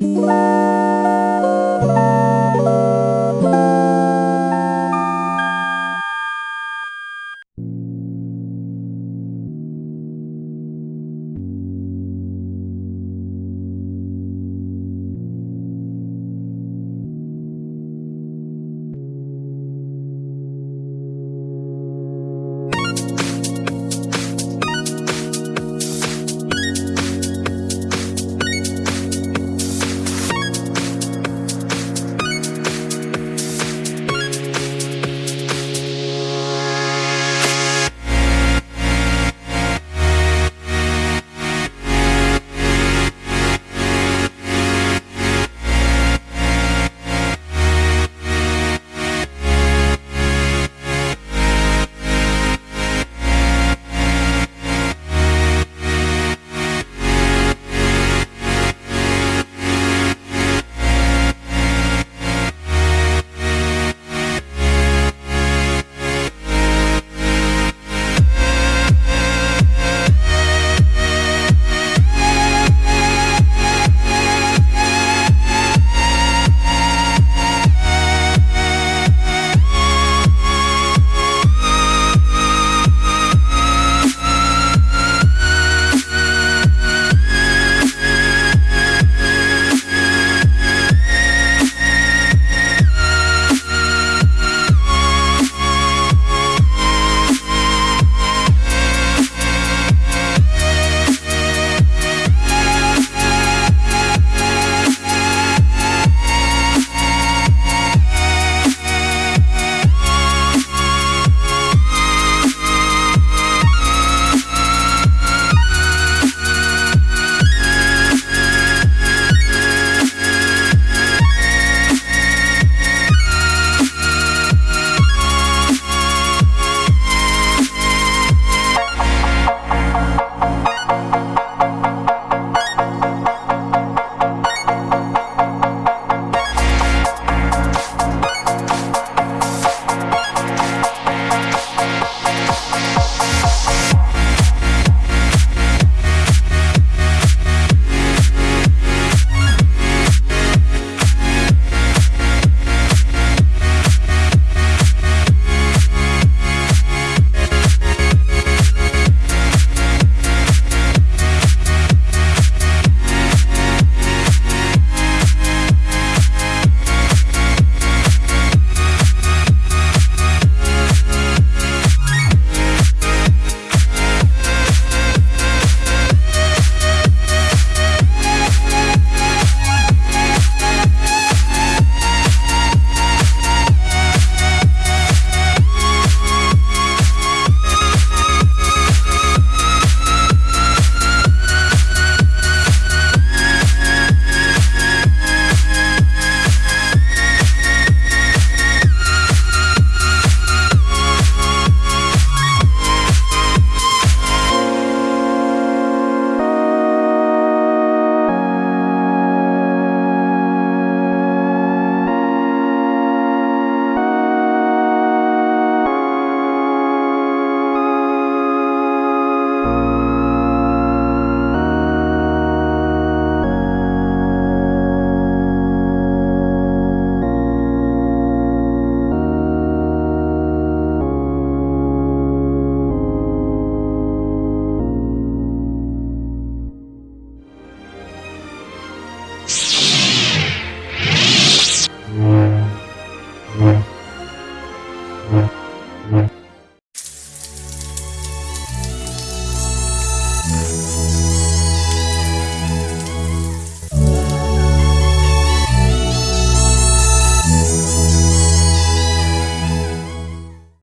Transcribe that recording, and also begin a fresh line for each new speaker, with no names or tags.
Música